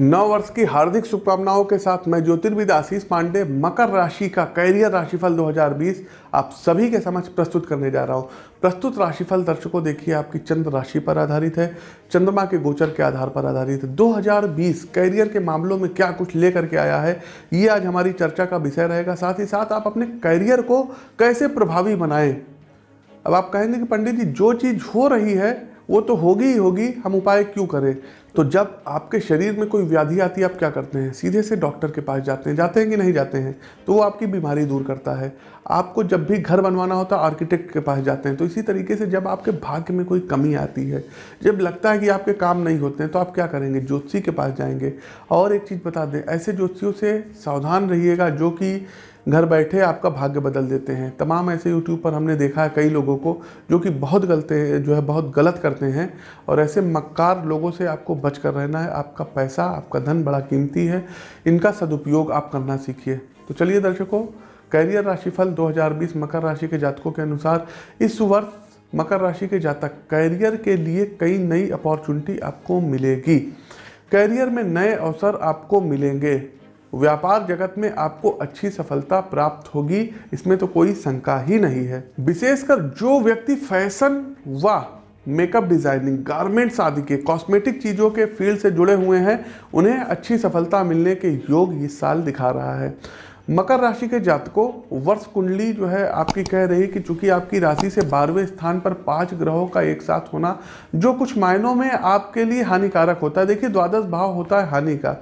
नव वर्ष की हार्दिक शुभकामनाओं के साथ मैं ज्योतिर्विद आशीष पांडे, मकर राशि का कैरियर राशिफल 2020 आप सभी के समक्ष प्रस्तुत करने जा रहा हूँ। प्रस्तुत राशिफल दर्शकों, देखिए आपकी चंद्र राशि पर आधारित है। चंद्रमा के गोचर के आधार पर आधारित है। 2020 कैरियर के मामलों में क्या कुछ लेकर के आया है, ये आज हमारी चर्चा का विषय रहेगा। साथ ही साथ आप अपने कैरियर को कैसे प्रभावी बनाएँ। अब आप कहेंगे कि पंडित जी, जो चीज़ हो रही है, वो तो होगी ही होगी, हम उपाय क्यों करें? तो जब आपके शरीर में कोई व्याधि आती है, आप क्या करते हैं? सीधे से डॉक्टर के पास जाते हैं जाते हैं कि नहीं जाते हैं? तो वो आपकी बीमारी दूर करता है। आपको जब भी घर बनवाना होता है, आर्किटेक्ट के पास जाते हैं। तो इसी तरीके से जब आपके भाग्य में कोई कमी आती है, जब लगता है कि आपके काम नहीं होते हैं तो आप क्या करेंगे? ज्योतिषी के पास जाएँगे। और एक चीज़ बता दें, ऐसे ज्योतिषियों से सावधान रहिएगा जो कि घर बैठे आपका भाग्य बदल देते हैं। तमाम ऐसे यूट्यूब पर हमने देखा है कई लोगों को जो कि बहुत गलते जो है बहुत गलत करते हैं। और ऐसे मक्कार लोगों से आपको बच कर रहना है, आपका पैसा, आपका धन बड़ा कीमती है, इनका सदुपयोग आप करना सीखिए। तो चलिए दर्शकों, कैरियर राशिफल 2020 मकर राशि के जातकों के अनुसार, इस वर्ष मकर राशि के जातक कैरियर के लिए कई नई अपॉर्चुनिटी आपको मिलेगी। कैरियर में नए अवसर आपको मिलेंगे। व्यापार जगत में आपको अच्छी सफलता प्राप्त होगी, इसमें तो कोई शंका ही नहीं है। विशेषकर जो व्यक्ति फ़ैशन व मेकअप डिज़ाइनिंग गारमेंट्स आदि के कॉस्मेटिक चीज़ों के फ़ील्ड से जुड़े हुए हैं, उन्हें अच्छी सफलता मिलने के योग इस साल दिखा रहा है। मकर राशि के जातकों, वर्ष कुंडली जो है, आपकी कह रही कि चूँकि आपकी राशि से बारहवें स्थान पर पाँच ग्रहों का एक साथ होना, जो कुछ मायनों में आपके लिए हानिकारक होता है। देखिए, द्वादश भाव होता है हानि का।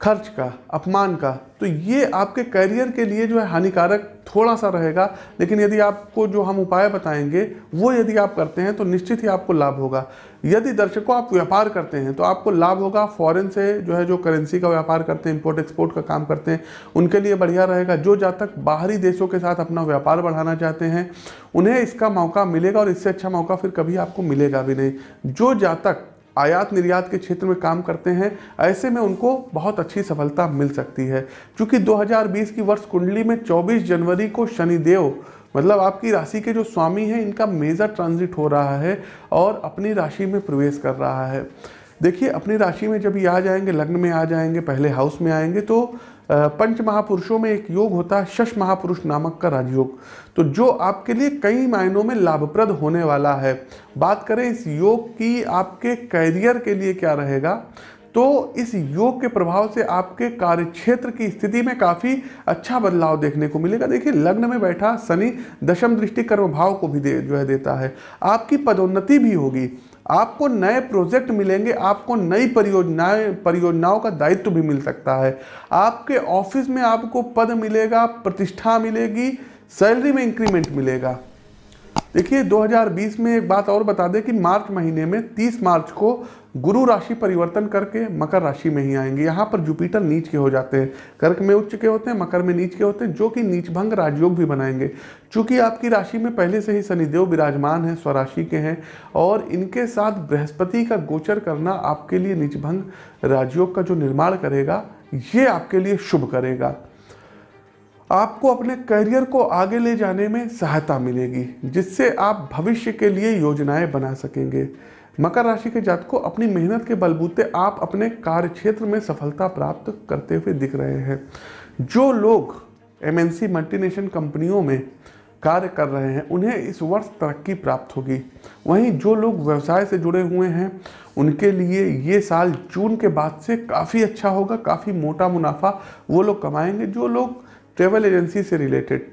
खर्च का, अपमान का तो ये आपके करियर के लिए जो है हानिकारक थोड़ा सा रहेगा। लेकिन यदि आपको जो हम उपाय बताएँगे, वो यदि आप करते हैं तो निश्चित ही आपको लाभ होगा। यदि दर्शकों आप व्यापार करते हैं तो आपको लाभ होगा। फॉरेन से जो है जो करेंसी का व्यापार करते हैं इंपोर्ट एक्सपोर्ट का काम करते हैं, उनके लिए बढ़िया रहेगा। जो जातक बाहरी देशों के साथ अपना व्यापार बढ़ाना चाहते हैं, उन्हें इसका मौका मिलेगा और इससे अच्छा मौका फिर कभी आपको मिलेगा भी नहीं। जो जातक आयात निर्यात के क्षेत्र में काम करते हैं, ऐसे में उनको बहुत अच्छी सफलता मिल सकती है। क्योंकि 2020 की वर्ष कुंडली में 24 जनवरी को शनिदेव मतलब आपकी राशि के जो स्वामी हैं, इनका मेजर ट्रांजिट हो रहा है और अपनी राशि में प्रवेश कर रहा है। देखिए, अपनी राशि में जब ये आ जाएँगे, लग्न में आ जाएँगे, पहले हाउस में आएँगे तो पंच महापुरुषों में एक योग होता है, शश महापुरुष नामक का राजयोग। तो जो आपके लिए कई मायनों में लाभप्रद होने वाला है, बात करें इस योग की आपके कैरियर के लिए क्या रहेगा तो इस योग के प्रभाव से आपके कार्य क्षेत्र की स्थिति में काफ़ी अच्छा बदलाव देखने को मिलेगा। देखिए, लग्न में बैठा शनि दशम दृष्टि कर्म भाव को भी दे, जो है देता है। आपकी पदोन्नति भी होगी। आपको नए प्रोजेक्ट मिलेंगे, आपको नई परियोजनाएँ, परियोजनाओं का दायित्व भी मिल सकता है। आपके ऑफ़िस में आपको पद मिलेगा, प्रतिष्ठा मिलेगी, सैलरी में इंक्रीमेंट मिलेगा। देखिए 2020 में एक बात और बता दें कि मार्च महीने में 30 मार्च को गुरु राशि परिवर्तन करके मकर राशि में ही आएँगे। यहाँ पर जुपिटर नीच के हो जाते हैं, कर्क में उच्च के होते हैं, मकर में नीच के होते हैं, जो कि नीचभंग राजयोग भी बनाएँगे। चूँकि आपकी राशि में पहले से ही शनिदेव विराजमान है, स्वराशि के हैं, और इनके साथ बृहस्पति का गोचर करना आपके लिए नीचभंग राजयोग का जो निर्माण करेगा, ये आपके लिए शुभ करेगा। आपको अपने करियर को आगे ले जाने में सहायता मिलेगी, जिससे आप भविष्य के लिए योजनाएँ बना सकेंगे। मकर राशि के जातकों अपनी मेहनत के बलबूते आप अपने कार्य क्षेत्र में सफलता प्राप्त करते हुए दिख रहे हैं। जो लोग एमएनसी मल्टीनेशनल कंपनियों में कार्य कर रहे हैं, उन्हें इस वर्ष तरक्की प्राप्त होगी। वहीं जो लोग व्यवसाय से जुड़े हुए हैं, उनके लिए ये साल जून के बाद से काफ़ी अच्छा होगा, काफ़ी मोटा मुनाफा वो लोग कमाएँगे। जो लोग ट्रेवल एजेंसी से रिलेटेड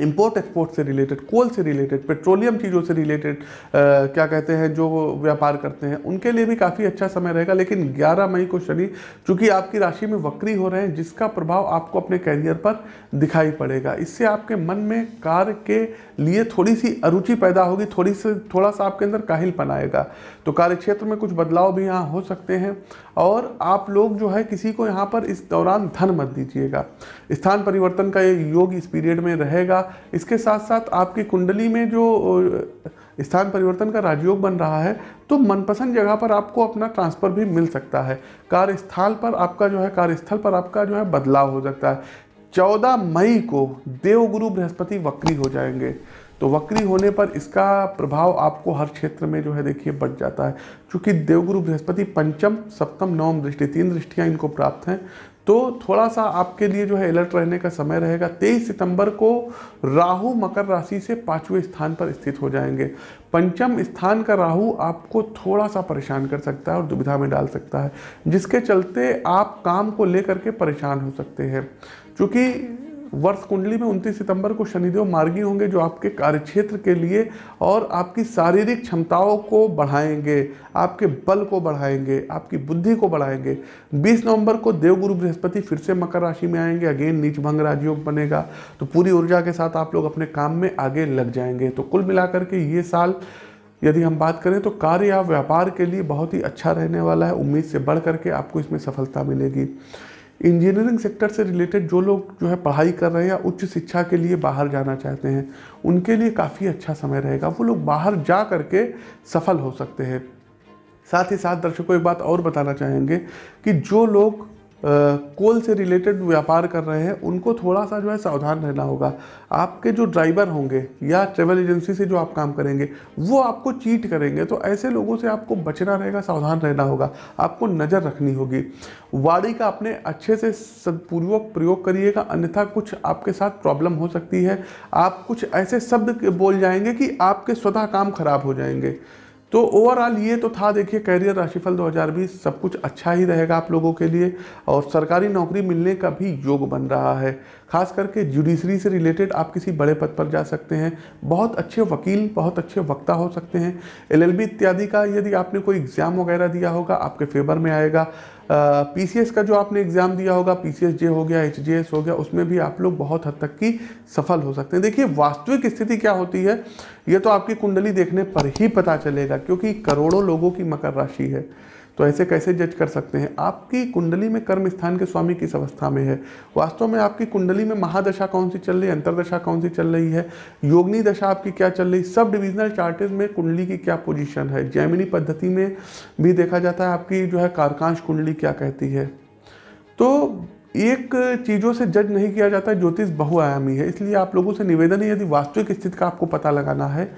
इंपोर्ट एक्सपोर्ट से रिलेटेड कोल से रिलेटेड पेट्रोलियम चीज़ों से रिलेटेड क्या कहते हैं, जो व्यापार करते हैं, उनके लिए भी काफ़ी अच्छा समय रहेगा। लेकिन 11 मई को शनि, चूँकि आपकी राशि में वक्री हो रहे हैं, जिसका प्रभाव आपको अपने कैरियर पर दिखाई पड़ेगा। इससे आपके मन में कार्य के लिए थोड़ी सी अरुचि पैदा होगी थोड़ी सी थोड़ा सा आपके अंदर काहिलपन आएगा। तो कार्य क्षेत्र में कुछ बदलाव भी यहाँ हो सकते हैं। और आप लोग जो है, किसी को यहाँ पर इस दौरान धन मत दीजिएगा। स्थान परिवर्तन का ये योग इस पीरियड में रहेगा। इसके साथ साथ आपकी कुंडली में जो स्थान परिवर्तन का राजयोग बन रहा है तो मनपसंद जगह पर आपको अपना ट्रांसफ़र भी मिल सकता है। कार्यस्थल पर आपका जो है, कार्यस्थल पर आपका जो है बदलाव हो सकता है। चौदह मई को देवगुरु बृहस्पति वक्री हो जाएँगे। तो वक्री होने पर इसका प्रभाव आपको हर क्षेत्र में जो है, देखिए, बढ़ जाता है। क्योंकि देवगुरु बृहस्पति पंचम, सप्तम, नवम दृष्टि, तीन दृष्टियाँ इनको प्राप्त हैं तो थोड़ा सा आपके लिए जो है अलर्ट रहने का समय रहेगा। तेईस सितंबर को राहु मकर राशि से पाँचवें स्थान पर स्थित हो जाएँगे। पंचम स्थान का राहु आपको थोड़ा सा परेशान कर सकता है और दुविधा में डाल सकता है, जिसके चलते आप काम को लेकर के परेशान हो सकते हैं। क्योंकि वर्ष कुंडली में 29 सितंबर को शनिदेव मार्गी होंगे जो आपके कार्यक्षेत्र के लिए और आपकी शारीरिक क्षमताओं को बढ़ाएँगे, आपके बल को बढ़ाएँगे, आपकी बुद्धि को बढ़ाएँगे। 20 नवंबर को देवगुरु बृहस्पति फिर से मकर राशि में आएँगे, अगेन नीच भंग राजयोग बनेगा। तो पूरी ऊर्जा के साथ आप लोग अपने काम में आगे लग जाएँगे। तो कुल मिलाकर के ये साल यदि हम बात करें तो कार्य या व्यापार के लिए बहुत ही अच्छा रहने वाला है। उम्मीद से बढ़ करके आपको इसमें सफलता मिलेगी। इंजीनियरिंग सेक्टर से रिलेटेड जो लोग जो है पढ़ाई कर रहे हैं या उच्च शिक्षा के लिए बाहर जाना चाहते हैं, उनके लिए काफ़ी अच्छा समय रहेगा। वो लोग बाहर जा करके सफल हो सकते हैं। साथ ही साथ दर्शकों, एक बात और बताना चाहेंगे कि जो लोग कोल से रिलेटेड व्यापार कर रहे हैं, उनको थोड़ा सा जो है सावधान रहना होगा। आपके जो ड्राइवर होंगे या ट्रेवल एजेंसी से जो आप काम करेंगे, वो आपको चीट करेंगे तो ऐसे लोगों से आपको बचना रहेगा, सावधान रहना होगा, आपको नज़र रखनी होगी। वाड़ी का अपने अच्छे से सदपूर्वक प्रयोग करिएगा, अन्यथा कुछ आपके साथ प्रॉब्लम हो सकती है। आप कुछ ऐसे शब्द बोल जाएँगे कि आपके स्वतः काम खराब हो जाएँगे। तो ओवरऑल ये तो था, देखिए कैरियर राशिफल 2020 सब कुछ अच्छा ही रहेगा आप लोगों के लिए और सरकारी नौकरी मिलने का भी योग बन रहा है। खास करके जुडिशरी से रिलेटेड आप किसी बड़े पद पर जा सकते हैं, बहुत अच्छे वकील, बहुत अच्छे वक्ता हो सकते हैं। एलएलबी इत्यादि का यदि आपने कोई एग्ज़ाम वगैरह दिया होगा, आपके फेवर में आएगा। पीसीएस का जो आपने एग्ज़ाम दिया होगा पीसीएस जे हो गया एच हो गया, उसमें भी आप लोग बहुत हद तक की सफल हो सकते हैं। देखिए, वास्तविक स्थिति क्या होती है, ये तो आपकी कुंडली देखने पर ही पता चलेगा, क्योंकि करोड़ों लोगों की मकर राशि है। तो ऐसे कैसे जज कर सकते हैं? आपकी कुंडली में कर्म स्थान के स्वामी किस अवस्था में है? वास्तव में आपकी कुंडली में महादशा कौन सी चल रही है? अंतरदशा कौन सी चल रही है? योगनी दशा आपकी क्या चल रही? है सब डिविजनल चार्टेज में कुंडली की क्या पोजिशन है? जैमिनी पद्धति में भी देखा जाता है आपकी जो है कारकांश कुंडली क्या कहती है। तो एक चीज़ों से जज नहीं किया जाता, ज्योतिष बहुआयामी है, इसलिए आप लोगों से निवेदन है यदि वास्तविक स्थिति का आपको पता लगाना है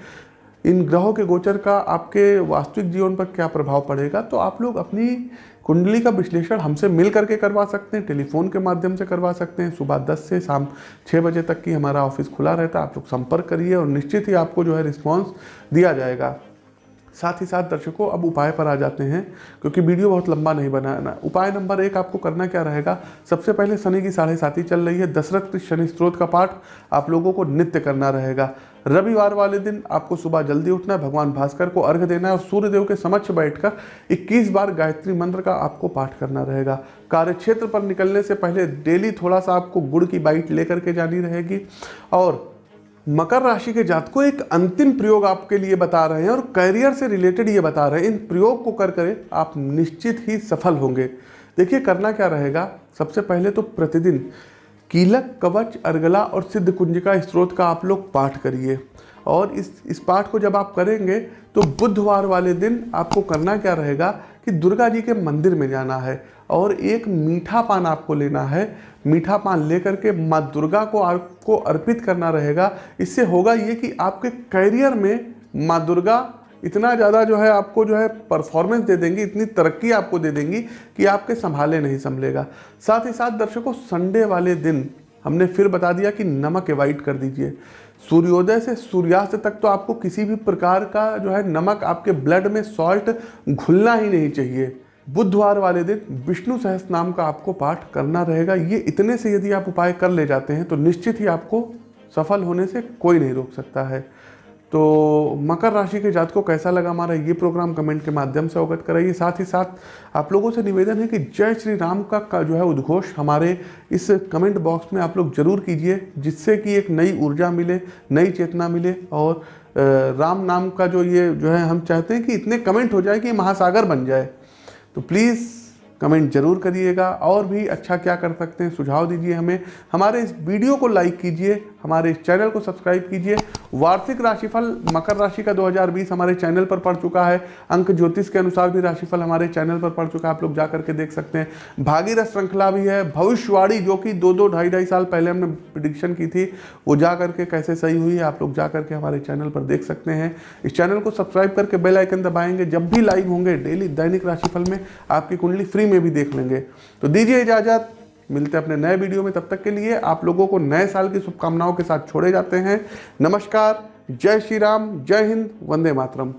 इन ग्रहों के गोचर का आपके वास्तविक जीवन पर क्या प्रभाव पड़ेगा? तो आप लोग अपनी कुंडली का विश्लेषण हमसे मिल करके करवा सकते हैं, टेलीफोन के माध्यम से करवा सकते हैं। सुबह 10 से शाम 6 बजे तक की हमारा ऑफ़िस खुला रहता है, आप लोग संपर्क करिए और निश्चित ही आपको जो है रिस्पॉन्स दिया जाएगा। साथ ही साथ दर्शकों, अब उपाय पर आ जाते हैं, क्योंकि वीडियो बहुत लंबा नहीं बनाना। उपाय नंबर एक आपको करना क्या रहेगा? सबसे पहले शनि की साढ़े साथी चल रही है, दशरथ शनि स्त्रोत का पाठ आप लोगों को नित्य करना रहेगा। रविवार वाले दिन आपको सुबह जल्दी उठना है भगवान भास्कर को अर्घ देना है और सूर्यदेव के समक्ष बैठकर 21 बार गायत्री मंत्र का आपको पाठ करना रहेगा। कार्यक्षेत्र पर निकलने से पहले डेली थोड़ा सा आपको गुड़ की बाइट लेकर के जानी रहेगी। और मकर राशि के जात को एक अंतिम प्रयोग आपके लिए बता रहे हैं और करियर से रिलेटेड ये बता रहे हैं। इन प्रयोग को कर कर आप निश्चित ही सफल होंगे। देखिए करना क्या रहेगा? सबसे पहले तो प्रतिदिन कीलक, कवच, अर्गला और सिद्ध कुंजिका स्त्रोत का आप लोग पाठ करिए। और इस इस पाठ को जब आप करेंगे तो बुधवार वाले दिन आपको करना क्या रहेगा कि दुर्गा जी के मंदिर में जाना है और एक मीठा पान आपको लेना है। मीठा पान लेकर के माँ दुर्गा को आपको अर्पित करना रहेगा। इससे होगा ये कि आपके करियर में माँ दुर्गा इतना ज़्यादा जो है आपको जो है परफॉर्मेंस दे देंगी, इतनी तरक्की आपको दे देंगी कि आपके संभाले नहीं संभलेगा। साथ ही साथ दर्शकों संडे वाले दिन हमने फिर बता दिया कि नमक एवॉइड कर दीजिए। सूर्योदय से सूर्यास्त तक तो आपको किसी भी प्रकार का जो है नमक आपके ब्लड में सॉल्ट घुलना ही नहीं चाहिए। बुधवार वाले दिन विष्णु सहस नाम का आपको पाठ करना रहेगा। ये इतने से यदि आप उपाय कर ले जाते हैं तो निश्चित ही आपको सफल होने से कोई नहीं रोक सकता है। तो मकर राशि के जात को कैसा लगा हमारा ये प्रोग्राम कमेंट के माध्यम से अवगत कराइए। साथ ही साथ आप लोगों से निवेदन है कि जय श्री राम का, का जो है उद्घोष हमारे इस कमेंट बॉक्स में आप लोग ज़रूर कीजिए जिससे कि एक नई ऊर्जा मिले नई चेतना मिले और राम नाम का जो ये जो है हम चाहते हैं कि इतने कमेंट हो जाए कि महासागर बन जाए। तो प्लीज़ कमेंट ज़रूर करिएगा और भी अच्छा क्या कर सकते हैं सुझाव दीजिए हमें। हमारे इस वीडियो को लाइक कीजिए हमारे इस चैनल को सब्सक्राइब कीजिए। वार्षिक राशिफल मकर राशि का 2020 हमारे चैनल पर पड़ चुका है। अंक ज्योतिष के अनुसार भी राशिफल हमारे चैनल पर पड़ चुका है। आप लोग जा करके देख सकते हैं। भागीरथ श्रृंखला भी है। भविष्यवाणी जो कि दो दो ढाई ढाई साल पहले हमने प्रिडिक्शन की थी, वो जा करके कैसे सही हुई है, आप लोग जा करके हमारे चैनल पर देख सकते हैं। इस चैनल को सब्सक्राइब करके बेलाइकन दबाएँगे। जब भी लाइव होंगे डेली दैनिक राशिफल में, आपकी कुंडली फ्री में भी देख लेंगे। तो दीजिए इजाज़त। मिलते हैं अपने नए वीडियो में। तब तक के लिए आप लोगों को नए साल की शुभकामनाओं के साथ छोड़े जाते हैं। नमस्कार, जय श्री राम, जय हिंद, वंदे मातरम।